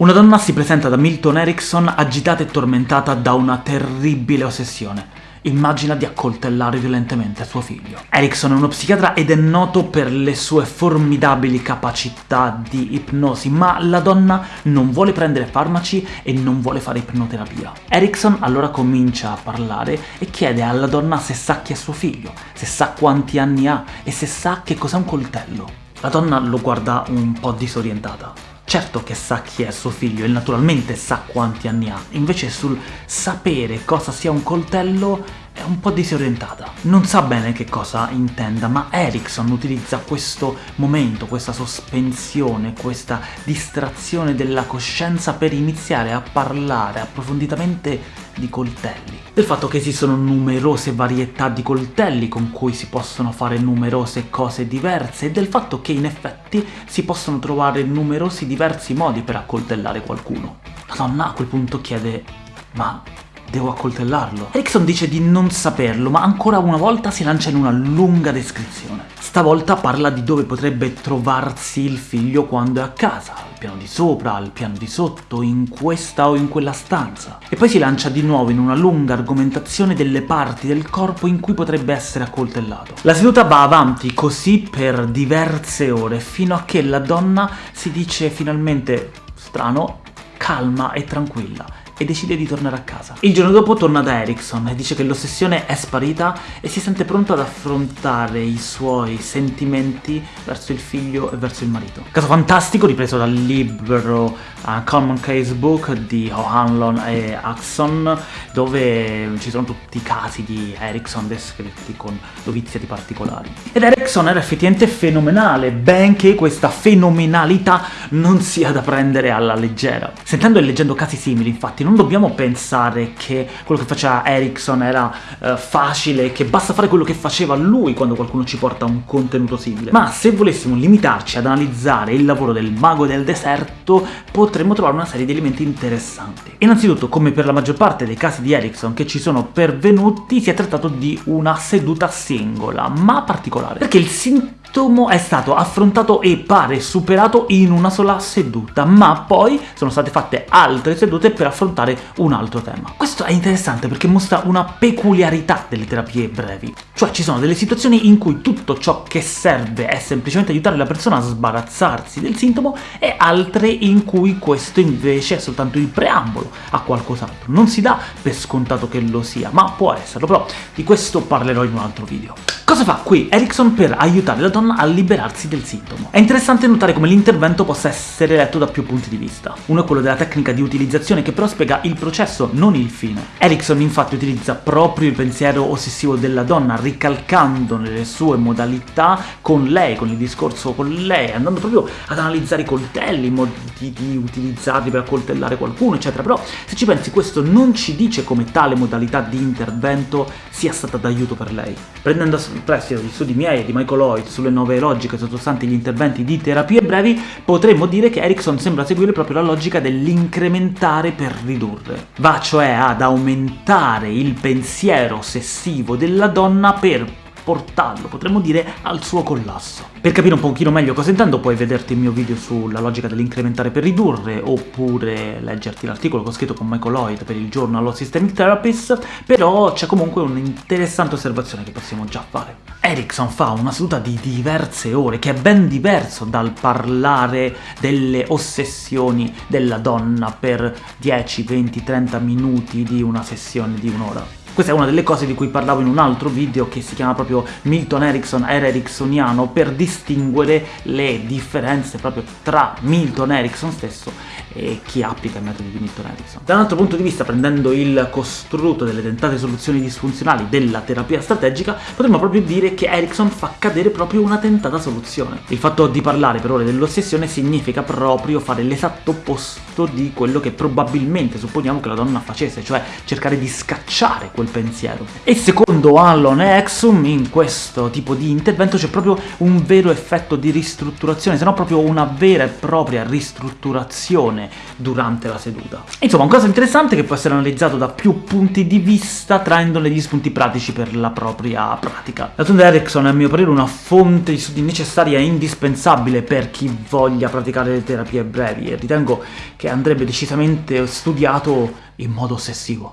Una donna si presenta da Milton Erickson agitata e tormentata da una terribile ossessione. Immagina di accoltellare violentemente suo figlio. Erickson è uno psichiatra ed è noto per le sue formidabili capacità di ipnosi, ma la donna non vuole prendere farmaci e non vuole fare ipnoterapia. Erickson allora comincia a parlare e chiede alla donna se sa chi è suo figlio, se sa quanti anni ha e se sa che cos'è un coltello. La donna lo guarda un po' disorientata. Certo che sa chi è suo figlio e naturalmente sa quanti anni ha, invece sul sapere cosa sia un coltello è un po' disorientata. Non sa bene che cosa intenda, ma Erickson utilizza questo momento, questa sospensione, questa distrazione della coscienza per iniziare a parlare approfonditamente di coltelli. Del fatto che esistono numerose varietà di coltelli con cui si possono fare numerose cose diverse e del fatto che in effetti si possono trovare numerosi diversi modi per accoltellare qualcuno. La donna a quel punto chiede ma Devo accoltellarlo. Erickson dice di non saperlo, ma ancora una volta si lancia in una lunga descrizione. Stavolta parla di dove potrebbe trovarsi il figlio quando è a casa, al piano di sopra, al piano di sotto, in questa o in quella stanza. E poi si lancia di nuovo in una lunga argomentazione delle parti del corpo in cui potrebbe essere accoltellato. La seduta va avanti così per diverse ore, fino a che la donna si dice finalmente strano, calma e tranquilla e decide di tornare a casa. Il giorno dopo torna da Erickson e dice che l'ossessione è sparita e si sente pronto ad affrontare i suoi sentimenti verso il figlio e verso il marito. Caso fantastico ripreso dal libro uh, Common Case Book di O'Hanlon e Axon dove ci sono tutti i casi di Erickson descritti con dovizie di particolari. Ed Erickson era effettivamente fenomenale, benché questa fenomenalità non sia da prendere alla leggera. Sentendo e leggendo casi simili, infatti, non dobbiamo pensare che quello che faceva Erickson era uh, facile, che basta fare quello che faceva lui quando qualcuno ci porta un contenuto simile. Ma se volessimo limitarci ad analizzare il lavoro del mago del deserto, potremmo trovare una serie di elementi interessanti. Innanzitutto, come per la maggior parte dei casi di Erickson che ci sono pervenuti, si è trattato di una seduta singola, ma particolare, perché il sintomo Tomo è stato affrontato e pare superato in una sola seduta, ma poi sono state fatte altre sedute per affrontare un altro tema. Questo è interessante perché mostra una peculiarità delle terapie brevi, cioè ci sono delle situazioni in cui tutto ciò che serve è semplicemente aiutare la persona a sbarazzarsi del sintomo e altre in cui questo invece è soltanto il preambolo a qualcos'altro. Non si dà per scontato che lo sia, ma può esserlo, però di questo parlerò in un altro video. Cosa fa qui Erickson per aiutare la donna a liberarsi del sintomo? È interessante notare come l'intervento possa essere letto da più punti di vista. Uno è quello della tecnica di utilizzazione che però spiega il processo, non il fine. Erickson infatti utilizza proprio il pensiero ossessivo della donna, ricalcandone le sue modalità con lei, con il discorso con lei, andando proprio ad analizzare i coltelli, i modi di utilizzarli per accoltellare qualcuno, eccetera. Però se ci pensi questo non ci dice come tale modalità di intervento sia stata d'aiuto per lei. Prendendo prestito di studi miei e di Michael Lloyd sulle nuove logiche sottostanti gli interventi di terapie brevi, potremmo dire che Erickson sembra seguire proprio la logica dell'incrementare per ridurre. Va cioè ad aumentare il pensiero ossessivo della donna per portarlo, potremmo dire, al suo collasso. Per capire un pochino meglio cosa intendo puoi vederti il mio video sulla logica dell'incrementare per ridurre, oppure leggerti l'articolo che ho scritto con Michael Lloyd per il giornal of Systemic Therapist, però c'è comunque un'interessante osservazione che possiamo già fare. Erickson fa una seduta di diverse ore, che è ben diverso dal parlare delle ossessioni della donna per 10, 20, 30 minuti di una sessione di un'ora. Questa è una delle cose di cui parlavo in un altro video che si chiama proprio Milton Erickson era ericksoniano per distinguere le differenze proprio tra Milton Erickson stesso e chi applica i metodi di Milton Erickson. Da un altro punto di vista, prendendo il costrutto delle tentate soluzioni disfunzionali della terapia strategica, potremmo proprio dire che Erickson fa cadere proprio una tentata soluzione. Il fatto di parlare per ore dell'ossessione significa proprio fare l'esatto opposto di quello che probabilmente supponiamo che la donna facesse, cioè cercare di scacciare quel pensiero. E secondo Allon e Exum, in questo tipo di intervento c'è proprio un vero effetto di ristrutturazione, se no proprio una vera e propria ristrutturazione durante la seduta. Insomma, un caso interessante che può essere analizzato da più punti di vista, traendone gli spunti pratici per la propria pratica. D'altronde Erickson è a mio parere una fonte di studi necessaria e indispensabile per chi voglia praticare le terapie brevi, e ritengo che andrebbe decisamente studiato in modo ossessivo.